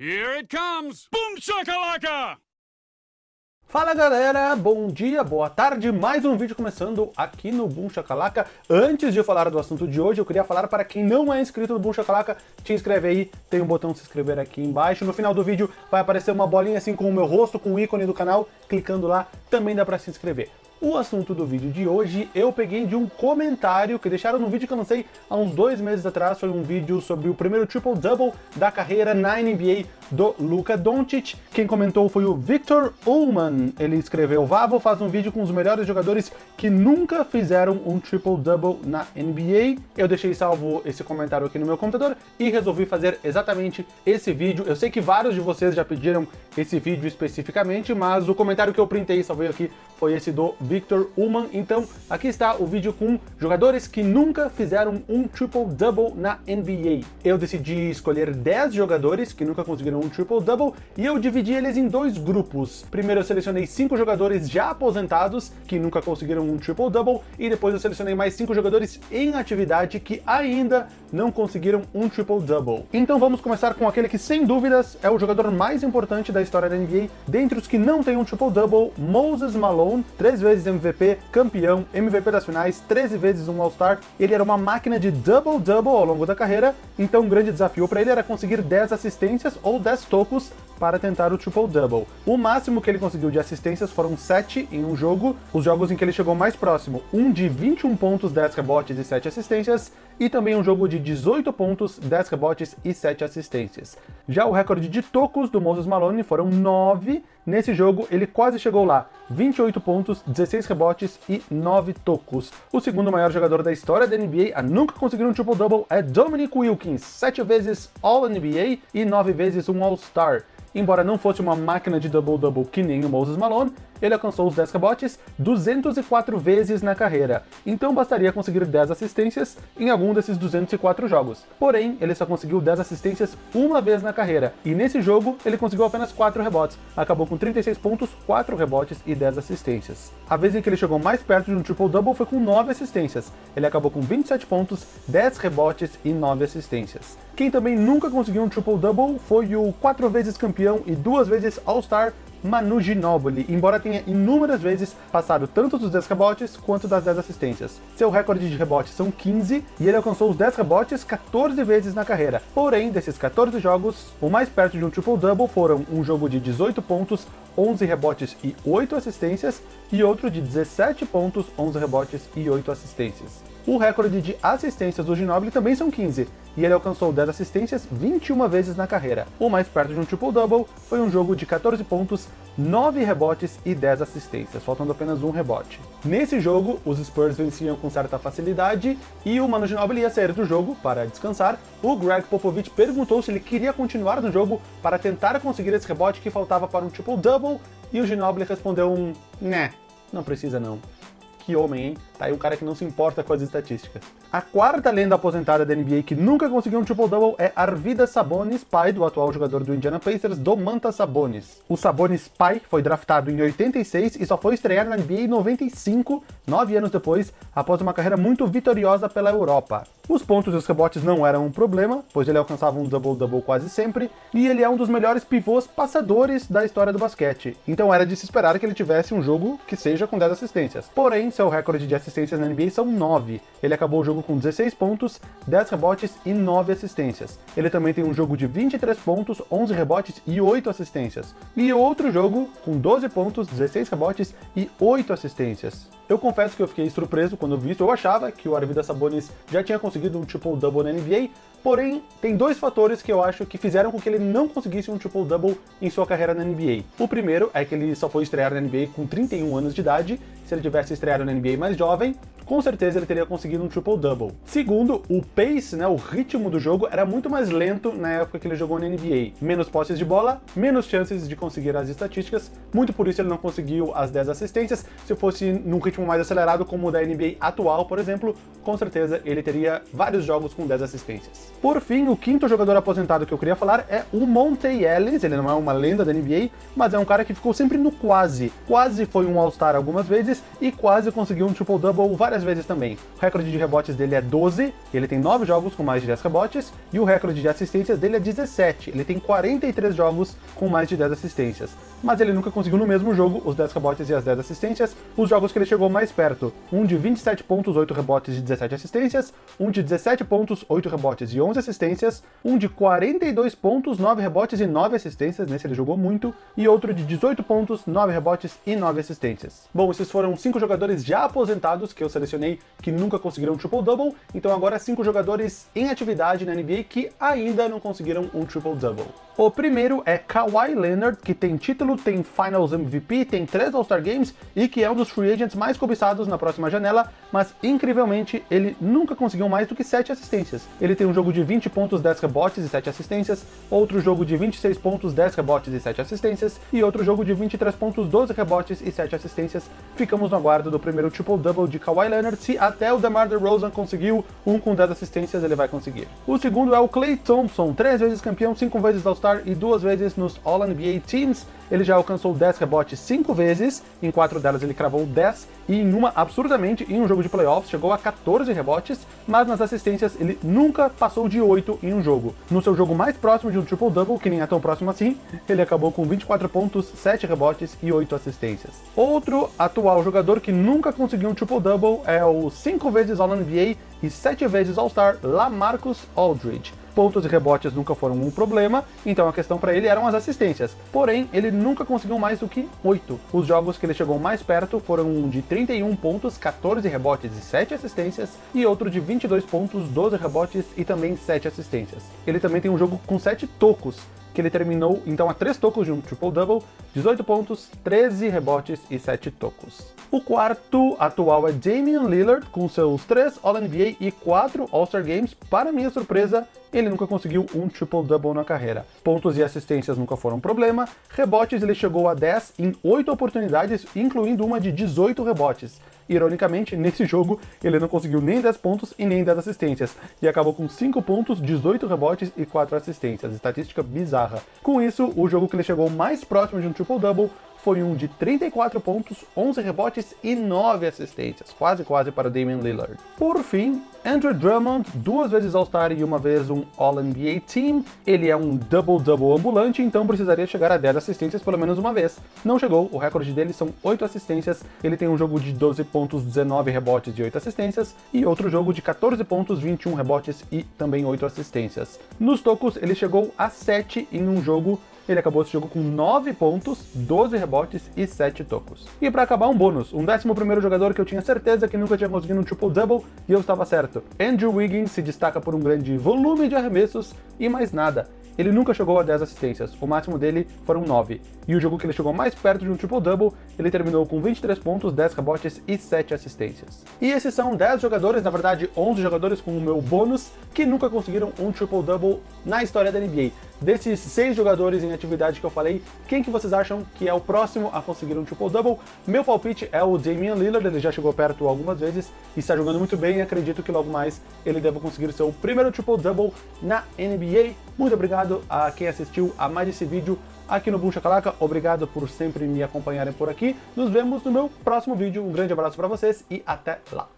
Here it comes! Boom shakalaka! Fala galera, bom dia, boa tarde, mais um vídeo começando aqui no Boom Shakalaka. Antes de falar do assunto de hoje, eu queria falar para quem não é inscrito no Boom Shakalaka, te inscreve aí, tem um botão se inscrever aqui embaixo. No final do vídeo vai aparecer uma bolinha assim com o meu rosto, com o ícone do canal, clicando lá também dá para se inscrever. O assunto do vídeo de hoje eu peguei de um comentário que deixaram no vídeo que eu lancei há uns dois meses atrás. Foi um vídeo sobre o primeiro triple-double da carreira na NBA do Luka Doncic. Quem comentou foi o Victor Ullman. Ele escreveu, Vavo faz um vídeo com os melhores jogadores que nunca fizeram um triple-double na NBA. Eu deixei salvo esse comentário aqui no meu computador e resolvi fazer exatamente esse vídeo. Eu sei que vários de vocês já pediram esse vídeo especificamente, mas o comentário que eu printei e salvei aqui foi esse do Victor Ullman. Então, aqui está o vídeo com jogadores que nunca fizeram um triple-double na NBA. Eu decidi escolher 10 jogadores que nunca conseguiram um triple-double e eu dividi eles em dois grupos. Primeiro eu selecionei 5 jogadores já aposentados que nunca conseguiram um triple-double e depois eu selecionei mais 5 jogadores em atividade que ainda não conseguiram um triple-double. Então vamos começar com aquele que sem dúvidas é o jogador mais importante da história da NBA, dentre os que não tem um triple-double, Moses Malone, três vezes vezes MVP, campeão, MVP das finais, 13 vezes um All-Star. Ele era uma máquina de double-double ao longo da carreira, então um grande desafio para ele era conseguir 10 assistências ou 10 tocos para tentar o triple-double. O máximo que ele conseguiu de assistências foram 7 em um jogo, os jogos em que ele chegou mais próximo, um de 21 pontos, 10 rebotes e 7 assistências, e também um jogo de 18 pontos, 10 rebotes e 7 assistências. Já o recorde de tocos do Moses Malone foram 9, nesse jogo ele quase chegou lá, 28 pontos, 16 rebotes e 9 tocos. O segundo maior jogador da história da NBA a nunca conseguir um triple-double é Dominic Wilkins, 7 vezes All-NBA e 9 vezes um All-Star. Embora não fosse uma máquina de double-double que nem o Moses Malone, ele alcançou os 10 rebotes 204 vezes na carreira, então bastaria conseguir 10 assistências em algum desses 204 jogos. Porém, ele só conseguiu 10 assistências uma vez na carreira, e nesse jogo ele conseguiu apenas 4 rebotes, acabou com 36 pontos, 4 rebotes e 10 assistências. A vez em que ele chegou mais perto de um triple-double foi com 9 assistências, ele acabou com 27 pontos, 10 rebotes e 9 assistências. Quem também nunca conseguiu um triple-double foi o 4 vezes campeão e 2 vezes All-Star Manu Ginobili, embora tenha inúmeras vezes passado tanto dos 10 rebotes quanto das 10 assistências. Seu recorde de rebotes são 15 e ele alcançou os 10 rebotes 14 vezes na carreira. Porém, desses 14 jogos, o mais perto de um triple-double foram um jogo de 18 pontos, 11 rebotes e 8 assistências, e outro de 17 pontos, 11 rebotes e 8 assistências. O recorde de assistências do Ginobili também são 15, e ele alcançou 10 assistências 21 vezes na carreira. O mais perto de um triple-double foi um jogo de 14 pontos, 9 rebotes e 10 assistências, faltando apenas um rebote. Nesse jogo, os Spurs venciam com certa facilidade, e o Manu Ginobili ia sair do jogo para descansar. O Greg Popovich perguntou se ele queria continuar no jogo para tentar conseguir esse rebote que faltava para um triple-double, e o Ginobili respondeu um... né, não precisa não. Que homem, hein? Tá aí um cara que não se importa com as estatísticas. A quarta lenda aposentada da NBA que nunca conseguiu um triple-double é Arvidas Sabonis, pai do atual jogador do Indiana Pacers, Domantas Sabonis. O Sabonis pai foi draftado em 86 e só foi estrear na NBA em 95, nove anos depois, após uma carreira muito vitoriosa pela Europa. Os pontos e os rebotes não eram um problema, pois ele alcançava um double-double quase sempre, e ele é um dos melhores pivôs passadores da história do basquete, então era de se esperar que ele tivesse um jogo que seja com 10 assistências. Porém, seu recorde de assistências na NBA são 9. Ele acabou o jogo com 16 pontos, 10 rebotes e 9 assistências. Ele também tem um jogo de 23 pontos, 11 rebotes e 8 assistências. E outro jogo com 12 pontos, 16 rebotes e 8 assistências. Eu confesso que eu fiquei surpreso quando vi isso, eu achava que o Arvidas Sabonis já tinha conseguido um triple-double na NBA, porém, tem dois fatores que eu acho que fizeram com que ele não conseguisse um triple-double em sua carreira na NBA. O primeiro é que ele só foi estrear na NBA com 31 anos de idade, se ele tivesse estreado na NBA mais jovem, com certeza ele teria conseguido um triple-double. Segundo, o pace, né, o ritmo do jogo era muito mais lento na época que ele jogou na NBA. Menos posses de bola, menos chances de conseguir as estatísticas, muito por isso ele não conseguiu as 10 assistências. Se fosse num ritmo mais acelerado como o da NBA atual, por exemplo, com certeza ele teria vários jogos com 10 assistências. Por fim, o quinto jogador aposentado que eu queria falar é o Monte Ellis, ele não é uma lenda da NBA, mas é um cara que ficou sempre no quase. Quase foi um All-Star algumas vezes e quase conseguiu um triple-double várias 10 vezes também. O recorde de rebotes dele é 12, ele tem 9 jogos com mais de 10 rebotes, e o recorde de assistências dele é 17, ele tem 43 jogos com mais de 10 assistências. Mas ele nunca conseguiu no mesmo jogo os 10 rebotes e as 10 assistências, os jogos que ele chegou mais perto, um de 27 pontos, 8 rebotes e 17 assistências, um de 17 pontos, 8 rebotes e 11 assistências, um de 42 pontos, 9 rebotes e 9 assistências, nesse ele jogou muito, e outro de 18 pontos, 9 rebotes e 9 assistências. Bom, esses foram 5 jogadores já aposentados que eu selecionei que nunca conseguiram um triple-double, então agora 5 jogadores em atividade na NBA que ainda não conseguiram um triple-double. O primeiro é Kawhi Leonard, que tem título, tem Finals MVP, tem 3 All-Star Games e que é um dos free agents mais cobiçados na próxima janela, mas incrivelmente ele nunca conseguiu mais do que 7 assistências. Ele tem um jogo de 20 pontos, 10 rebotes e 7 assistências, outro jogo de 26 pontos, 10 rebotes e 7 assistências, e outro jogo de 23 pontos, 12 rebotes e 7 assistências. Ficamos no aguardo do primeiro triple-double de Kawhi Leonard, se até o DeMar DeRozan conseguiu um com 10 assistências, ele vai conseguir. O segundo é o Klay Thompson, 3 vezes campeão, 5 vezes All-Star e 2 vezes nos All-NBA Teams. Ele já alcançou 10 rebotes 5 vezes, em 4 delas ele cravou 10, e em uma, absurdamente, em um jogo de playoffs, chegou a 14 rebotes, mas nas assistências ele nunca passou de 8 em um jogo. No seu jogo mais próximo de um triple-double, que nem é tão próximo assim, ele acabou com 24 pontos, 7 rebotes e 8 assistências. Outro atual jogador que nunca conseguiu um triple-double é o 5 vezes All-NBA e 7 vezes All-Star Lamarcus Aldridge pontos e rebotes nunca foram um problema, então a questão para ele eram as assistências. Porém, ele nunca conseguiu mais do que 8. Os jogos que ele chegou mais perto foram um de 31 pontos, 14 rebotes e 7 assistências, e outro de 22 pontos, 12 rebotes e também 7 assistências. Ele também tem um jogo com 7 tocos, que ele terminou então a 3 tocos de um triple-double, 18 pontos, 13 rebotes e 7 tocos. O quarto atual é Damian Lillard, com seus 3 All-NBA e 4 All-Star Games. Para minha surpresa, ele nunca conseguiu um triple-double na carreira. Pontos e assistências nunca foram problema, rebotes ele chegou a 10 em 8 oportunidades, incluindo uma de 18 rebotes. Ironicamente, nesse jogo, ele não conseguiu nem 10 pontos e nem 10 assistências, e acabou com 5 pontos, 18 rebotes e 4 assistências, estatística bizarra. Com isso, o jogo que ele chegou mais próximo de um triple-double foi um de 34 pontos, 11 rebotes e 9 assistências, quase quase para Damian Lillard. Por fim, Andrew Drummond, duas vezes All-Star e uma vez um All-NBA Team. Ele é um double-double ambulante, então precisaria chegar a 10 assistências pelo menos uma vez. Não chegou, o recorde dele são 8 assistências, ele tem um jogo de 12 pontos, 19 rebotes e 8 assistências, e outro jogo de 14 pontos, 21 rebotes e também 8 assistências. Nos tocos, ele chegou a 7 em um jogo ele acabou esse jogo com 9 pontos, 12 rebotes e 7 tocos. E para acabar, um bônus, um 11º jogador que eu tinha certeza que nunca tinha conseguido um triple-double, e eu estava certo. Andrew Wiggins se destaca por um grande volume de arremessos e mais nada. Ele nunca chegou a 10 assistências, o máximo dele foram 9. E o jogo que ele chegou mais perto de um triple-double, ele terminou com 23 pontos, 10 rebotes e 7 assistências. E esses são 10 jogadores, na verdade 11 jogadores com o meu bônus, que nunca conseguiram um triple-double na história da NBA. Desses 6 jogadores em atividade que eu falei, quem que vocês acham que é o próximo a conseguir um triple-double? Meu palpite é o Damian Lillard, ele já chegou perto algumas vezes e está jogando muito bem acredito que logo mais ele deve conseguir seu primeiro triple-double na NBA. Muito obrigado a quem assistiu a mais esse vídeo aqui no Boom Chacalaca. Obrigado por sempre me acompanharem por aqui. Nos vemos no meu próximo vídeo. Um grande abraço para vocês e até lá.